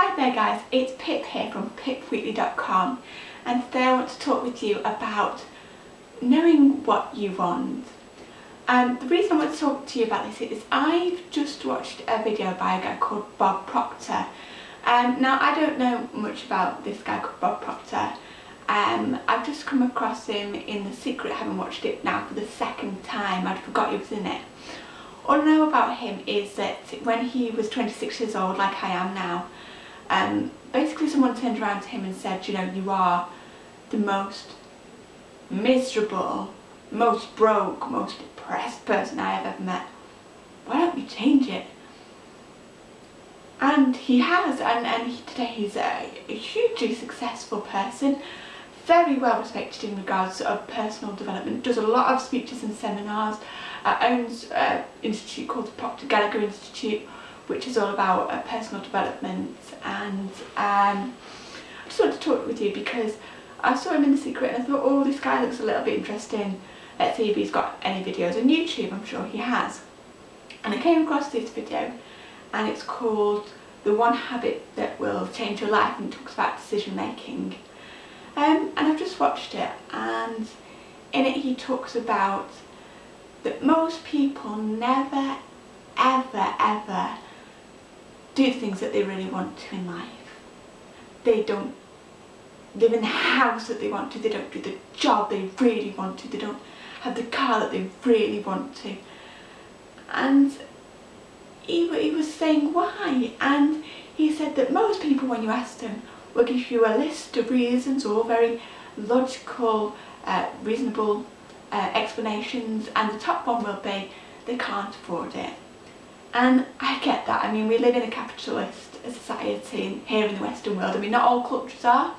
Hi there guys, it's Pip here from pipweekly.com and today I want to talk with you about knowing what you want. Um, the reason I want to talk to you about this is I've just watched a video by a guy called Bob Proctor. Um, now I don't know much about this guy called Bob Proctor. Um, I've just come across him in The Secret, having watched it now for the second time, I'd forgot he was in it. All I know about him is that when he was 26 years old, like I am now, um, basically someone turned around to him and said, you know, you are the most miserable, most broke, most depressed person I have ever met. Why don't you change it? And he has, and, and he, today he's a, a hugely successful person, very well respected in regards of personal development, does a lot of speeches and seminars, uh, owns an institute called the Proctor Gallagher Institute, which is all about uh, personal development and um, I just wanted to talk with you because I saw him in The Secret and I thought, oh, this guy looks a little bit interesting. Let's see if he's got any videos on YouTube. I'm sure he has. And I came across this video and it's called The One Habit That Will Change Your Life and it talks about decision making. Um, and I've just watched it and in it he talks about that most people never ever ever do things that they really want to in life. They don't live in the house that they want to, they don't do the job they really want to, they don't have the car that they really want to. And he, he was saying why and he said that most people when you ask them will give you a list of reasons or very logical, uh, reasonable uh, explanations and the top one will be they can't afford it. And I get that, I mean we live in a capitalist society here in the Western world, I mean not all cultures are.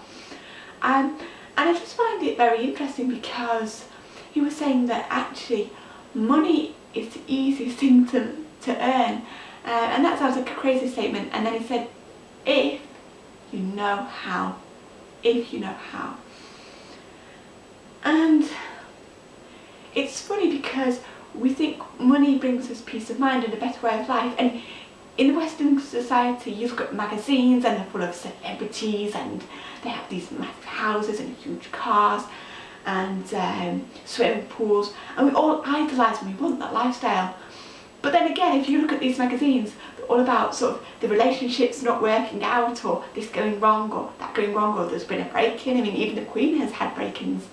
Um, and I just find it very interesting because he was saying that actually money is the easiest thing to, to earn. Uh, and that sounds like a crazy statement. And then he said, if you know how, if you know how. And it's funny because we think money brings us peace of mind and a better way of life and in the Western society you look at magazines and they're full of celebrities and they have these massive houses and huge cars and um, swimming pools and we all idolise and we want that lifestyle. But then again if you look at these magazines they're all about sort of the relationships not working out or this going wrong or that going wrong or there's been a break-in, I mean even the Queen has had break-ins.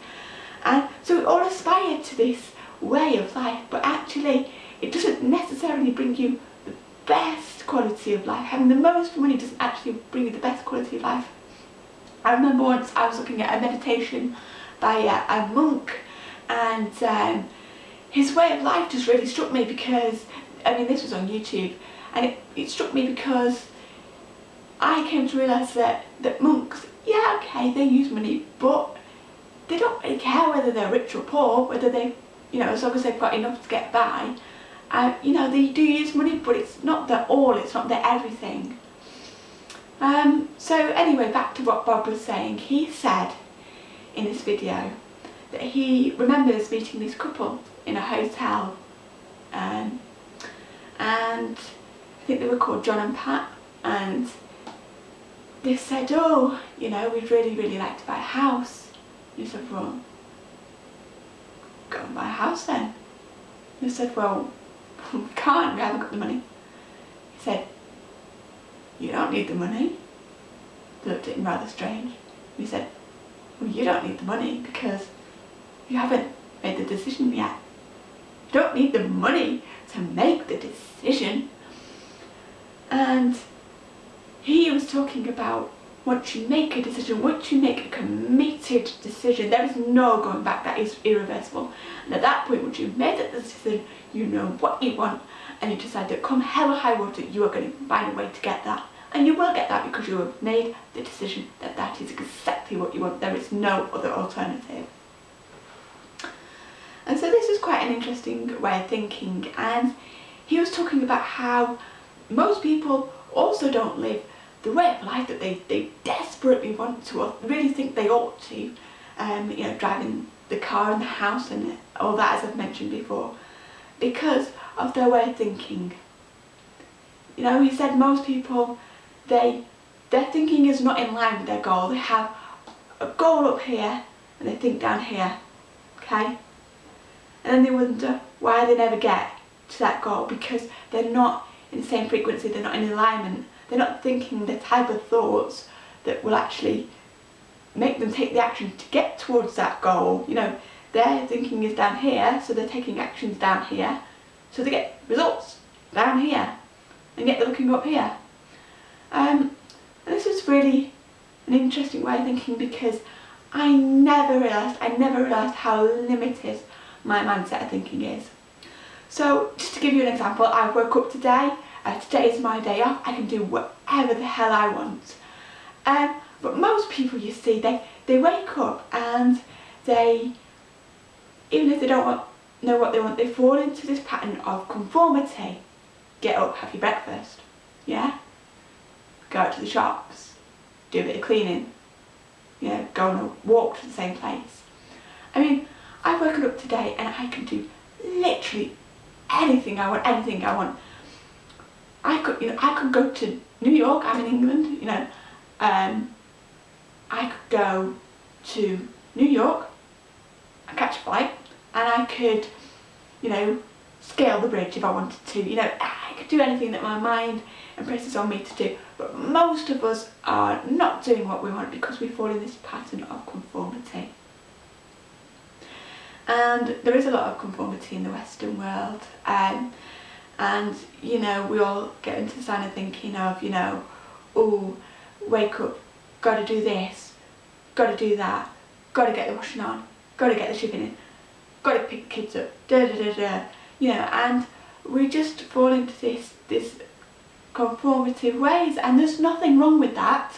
And so we all aspire to this way of life but actually it doesn't necessarily bring you the best quality of life. Having the most money doesn't actually bring you the best quality of life. I remember once I was looking at a meditation by a, a monk and um, his way of life just really struck me because, I mean this was on YouTube and it, it struck me because I came to realise that, that monks, yeah okay they use money but they don't really care whether they're rich or poor, whether they you know, as long as they've got enough to get by. Uh, you know, they do use money, but it's not their all, it's not their everything. Um, so anyway, back to what Bob was saying. He said in this video that he remembers meeting this couple in a hotel um, and I think they were called John and Pat and they said, oh, you know, we'd really, really like to buy a house. And he said, well, go and buy a house then. They said, well, we can't, we haven't got the money. He said, you don't need the money. They looked at him rather strange. He said, well, you don't need the money because you haven't made the decision yet. You don't need the money to make the decision. And he was talking about once you make a decision, once you make a committed decision, there is no going back, that is irreversible. And at that point, once you've made that decision, you know what you want, and you decide that come hell or high water, you are going to find a way to get that. And you will get that because you have made the decision that that is exactly what you want. There is no other alternative. And so this is quite an interesting way of thinking. And he was talking about how most people also don't live the way of life that they, they desperately want to or really think they ought to, um, you know, driving the car and the house and all that as I've mentioned before, because of their way of thinking. You know, he said most people, they their thinking is not in line with their goal. They have a goal up here and they think down here, okay? And then they wonder why they never get to that goal because they're not in the same frequency, they're not in alignment, they're not thinking the type of thoughts that will actually make them take the action to get towards that goal. You know, their thinking is down here, so they're taking actions down here, so they get results down here, and yet they're looking up here. Um, and this is really an interesting way of thinking because I never realised, I never realised how limited my mindset of thinking is. So just to give you an example, I woke up today, uh, today is my day off, I can do whatever the hell I want. Um, but most people you see, they, they wake up and they, even if they don't want, know what they want, they fall into this pattern of conformity. Get up, have your breakfast, yeah? Go out to the shops, do a bit of cleaning, know, go on a walk to the same place. I mean, I've woken up today and I can do literally anything I want, anything I want. I could, you know, I could go to New York, I'm in England, you know, um, I could go to New York and catch a flight and I could, you know, scale the bridge if I wanted to, you know, I could do anything that my mind impresses on me to do. But most of us are not doing what we want because we fall in this pattern of conformity. And there is a lot of conformity in the Western world. Um, and, you know, we all get into the sign of thinking of, you know, oh, wake up, got to do this, got to do that, got to get the washing on, got to get the shipping in, got to pick kids up, da da da da, you know, and we just fall into this, this conformative ways. And there's nothing wrong with that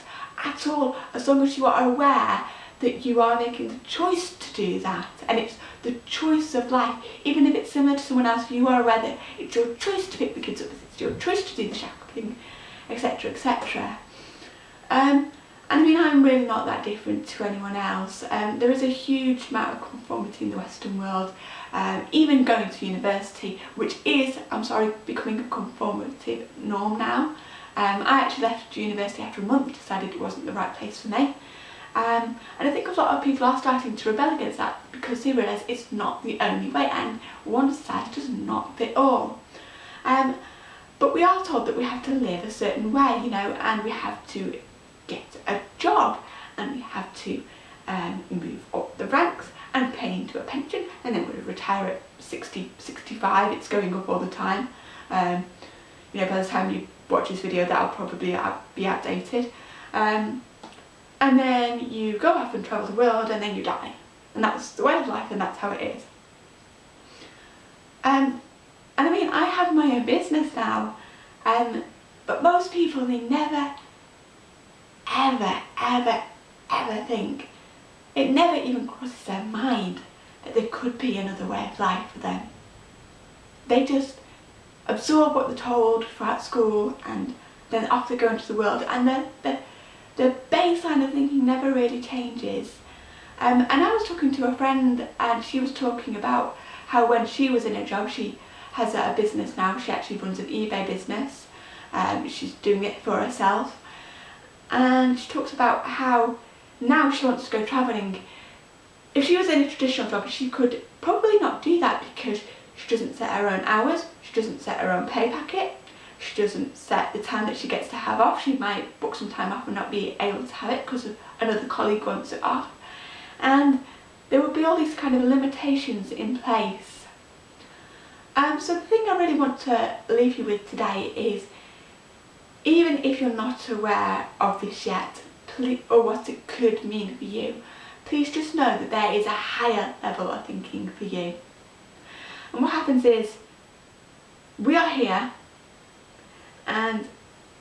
at all as long as you are aware that you are making the choice to do that and it's the choice of life even if it's similar to someone else you are aware that it's your choice to pick the kids up it's your choice to do the shopping etc etc um, and I mean I'm really not that different to anyone else um, there is a huge amount of conformity in the western world um, even going to university, which is, I'm sorry, becoming a conformative norm now. Um, I actually left university after a month, decided it wasn't the right place for me. Um, and I think a lot of people are starting to rebel against that because they realise it's not the only way and one size does not fit all. Um, but we are told that we have to live a certain way, you know, and we have to get a job and we have to um, move up the ranks and pay into a pension and then we retire at 60, 65, it's going up all the time. Um, you know, by the time you watch this video that'll probably be outdated. Um, and then you go off and travel the world and then you die. And that's the way of life and that's how it is. Um, and I mean, I have my own business now, um, but most people, they never, ever, ever, ever think it never even crosses their mind that there could be another way of life for them. They just absorb what they're told throughout school and then off they go into the world and the, the, the baseline of thinking never really changes. Um, and I was talking to a friend and she was talking about how when she was in a job, she has a business now, she actually runs an eBay business, um, she's doing it for herself. And she talks about how now she wants to go travelling. If she was in a traditional job, she could probably not do that because she doesn't set her own hours, she doesn't set her own pay packet, she doesn't set the time that she gets to have off. She might book some time off and not be able to have it because another colleague wants it off. And there would be all these kind of limitations in place. Um, so the thing I really want to leave you with today is even if you're not aware of this yet, or what it could mean for you, please just know that there is a higher level of thinking for you. And what happens is, we are here, and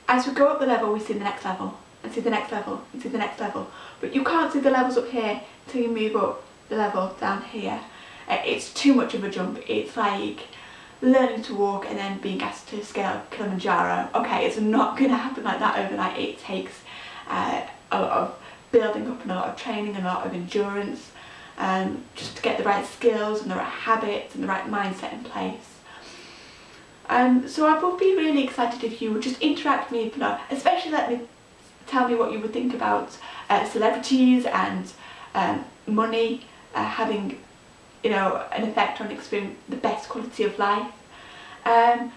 as we go up the level, we see the next level, and see the next level, and see the next level. But you can't see the levels up here until you move up the level down here. Uh, it's too much of a jump. It's like learning to walk and then being asked to scale Kilimanjaro. Okay, it's not going to happen like that overnight. It takes uh, a lot of building up and a lot of training and a lot of endurance um, just to get the right skills and the right habits and the right mindset in place. Um, so I would be really excited if you would just interact with me below, especially let me tell me what you would think about uh, celebrities and um, money uh, having you know an effect on the best quality of life. Um,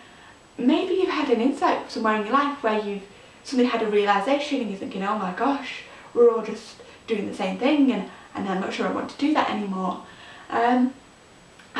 maybe you've had an insight somewhere in your life where you've suddenly had a realisation and you're thinking, oh my gosh, we're all just doing the same thing and, and I'm not sure I want to do that anymore. Um,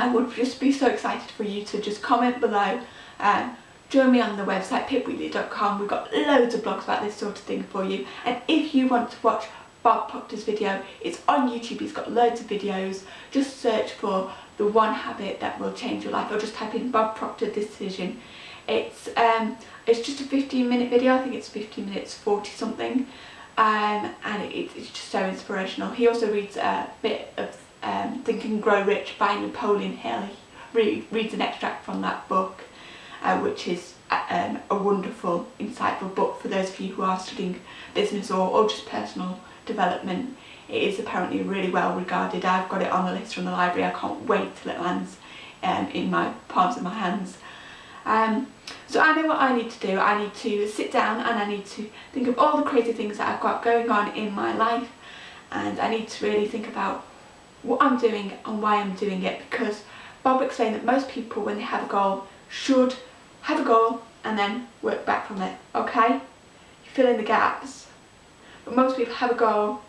I would just be so excited for you to just comment below. Um, join me on the website pipwheatley.com. We've got loads of blogs about this sort of thing for you. And if you want to watch Bob Proctor's video, it's on YouTube. He's got loads of videos. Just search for the one habit that will change your life or just type in Bob Proctor decision. It's um, it's just a 15 minute video. I think it's 15 minutes 40 something. Um, and it, it's just so inspirational. He also reads a bit of um, Think and Grow Rich by Napoleon Hill. Reads an extract from that book, uh, which is uh, um, a wonderful, insightful book for those of you who are studying business or, or just personal development. It is apparently really well regarded. I've got it on the list from the library. I can't wait till it lands um, in my palms of my hands. Um, so I know what I need to do. I need to sit down and I need to think of all the crazy things that I've got going on in my life and I need to really think about what I'm doing and why I'm doing it because Bob explained that most people when they have a goal should have a goal and then work back from it, okay? You fill in the gaps. But most people have a goal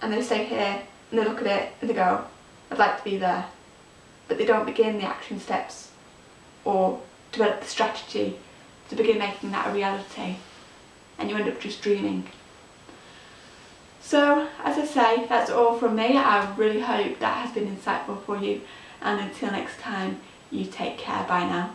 and they stay here and they look at it and they go, I'd like to be there. But they don't begin the action steps or develop the strategy to begin making that a reality and you end up just dreaming. So as I say that's all from me. I really hope that has been insightful for you. And until next time you take care. Bye now.